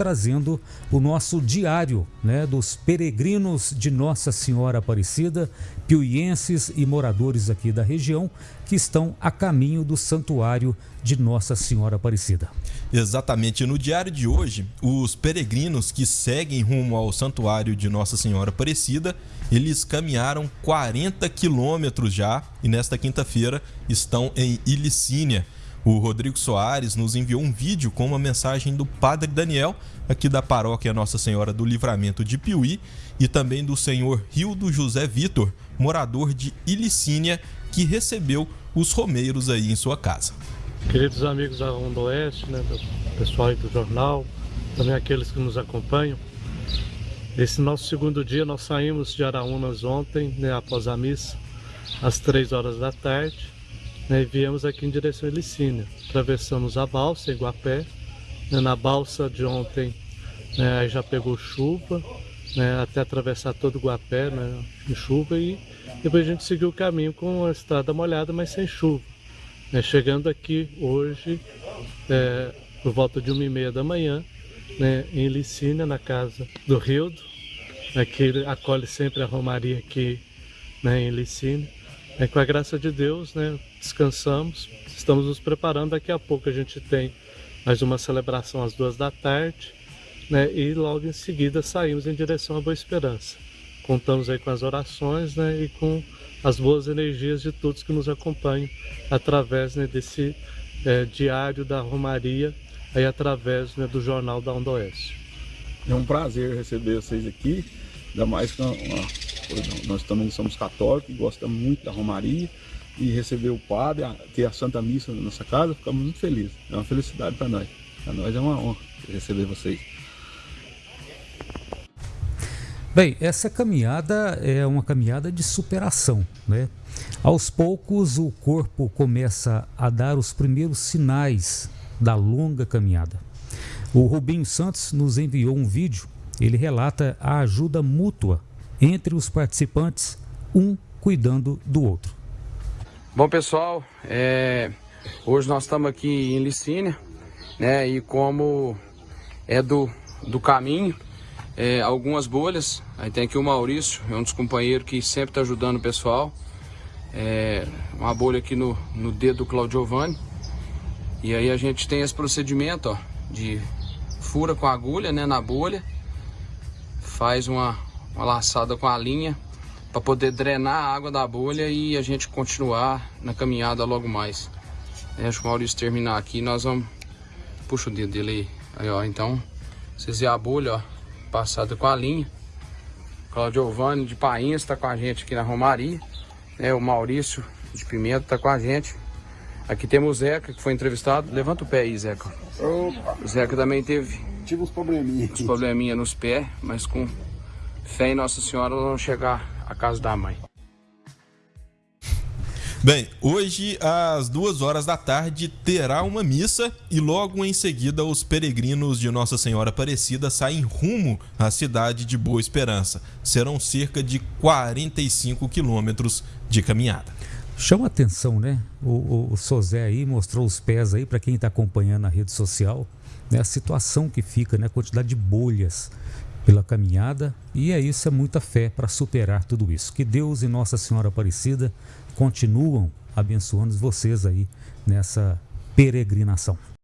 trazendo o nosso diário né, dos peregrinos de Nossa Senhora Aparecida, piuienses e moradores aqui da região que estão a caminho do santuário de Nossa Senhora Aparecida. Exatamente. No diário de hoje, os peregrinos que seguem rumo ao santuário de Nossa Senhora Aparecida, eles caminharam 40 quilômetros já e nesta quinta-feira estão em Ilicínia. O Rodrigo Soares nos enviou um vídeo com uma mensagem do Padre Daniel, aqui da paróquia Nossa Senhora do Livramento de Piuí, e também do senhor Rildo José Vitor, morador de Ilicínia, que recebeu os romeiros aí em sua casa. Queridos amigos da Onda Oeste, né, pessoal aí do jornal, também aqueles que nos acompanham, esse nosso segundo dia nós saímos de Araúnas ontem, né, após a missa, às três horas da tarde, né, e viemos aqui em direção a Licínia. Atravessamos a balsa, Iguapé. Né, na balsa de ontem né, já pegou chuva, né, até atravessar todo o Guapé né, em chuva e depois a gente seguiu o caminho com a estrada molhada, mas sem chuva. Né, chegando aqui hoje, é, por volta de uma e meia da manhã, né, em Licínia, na casa do Rildo, né, que acolhe sempre a Romaria aqui né, em Licínia. É, com a graça de Deus, né, descansamos, estamos nos preparando. Daqui a pouco a gente tem mais uma celebração às duas da tarde, né, e logo em seguida saímos em direção à Boa Esperança. Contamos aí com as orações né, e com as boas energias de todos que nos acompanham através né, desse é, diário da Romaria, aí através né, do Jornal da Onda Oeste. É um prazer receber vocês aqui, ainda mais que uma, nós também somos católicos, gostamos muito da Romaria e receber o padre, ter a Santa Missa na nossa casa, ficamos muito felizes. É uma felicidade para nós. Para nós é uma honra receber vocês. Bem, essa caminhada é uma caminhada de superação, né? Aos poucos o corpo começa a dar os primeiros sinais da longa caminhada. O Rubinho Santos nos enviou um vídeo, ele relata a ajuda mútua entre os participantes, um cuidando do outro. Bom pessoal, é... hoje nós estamos aqui em Licínia, né? E como é do, do caminho, é, algumas bolhas. Aí tem aqui o Maurício, é um dos companheiros que sempre está ajudando o pessoal. É, uma bolha aqui no, no dedo do Claudio Giovanni. E aí a gente tem esse procedimento ó, de fura com agulha né, na bolha, faz uma, uma laçada com a linha para poder drenar a água da bolha e a gente continuar na caminhada logo mais. É, acho que o Maurício terminar aqui, nós vamos... Puxa o dedo dele aí. Aí, ó, então, vocês veem a bolha, ó, passada com a linha. Claudio Giovanni de Painhas está com a gente aqui na Romaria. É, o Maurício de Pimenta está com a gente. Aqui temos o Zeca, que foi entrevistado. Levanta o pé aí, Zeca. Opa. O Zeca também teve... Tive uns probleminhas. Uns probleminha nos pés, mas com fé em Nossa Senhora vamos chegar à casa da mãe. Bem, hoje às duas horas da tarde terá uma missa e logo em seguida os peregrinos de Nossa Senhora Aparecida saem rumo à cidade de Boa Esperança. Serão cerca de 45 quilômetros de caminhada. Chama atenção, né? O, o, o Sozé aí mostrou os pés aí para quem está acompanhando na rede social, né? A situação que fica, né? A quantidade de bolhas pela caminhada e é isso, é muita fé para superar tudo isso. Que Deus e Nossa Senhora Aparecida continuam abençoando vocês aí nessa peregrinação.